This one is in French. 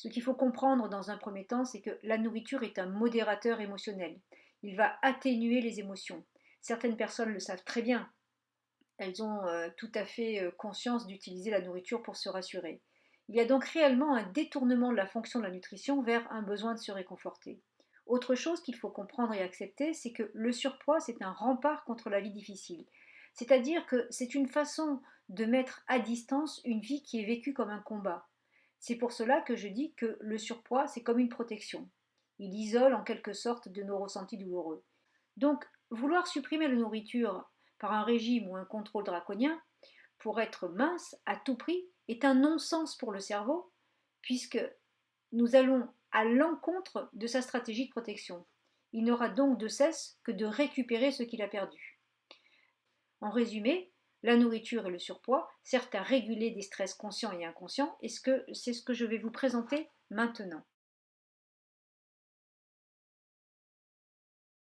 Ce qu'il faut comprendre dans un premier temps, c'est que la nourriture est un modérateur émotionnel. Il va atténuer les émotions. Certaines personnes le savent très bien. Elles ont euh, tout à fait euh, conscience d'utiliser la nourriture pour se rassurer. Il y a donc réellement un détournement de la fonction de la nutrition vers un besoin de se réconforter. Autre chose qu'il faut comprendre et accepter, c'est que le surpoids, c'est un rempart contre la vie difficile. C'est-à-dire que c'est une façon de mettre à distance une vie qui est vécue comme un combat. C'est pour cela que je dis que le surpoids, c'est comme une protection. Il isole en quelque sorte de nos ressentis douloureux. Donc, vouloir supprimer la nourriture par un régime ou un contrôle draconien pour être mince à tout prix est un non-sens pour le cerveau, puisque nous allons à l'encontre de sa stratégie de protection. Il n'aura donc de cesse que de récupérer ce qu'il a perdu. En résumé, la nourriture et le surpoids servent à réguler des stress conscients et inconscients, et c'est ce que je vais vous présenter maintenant?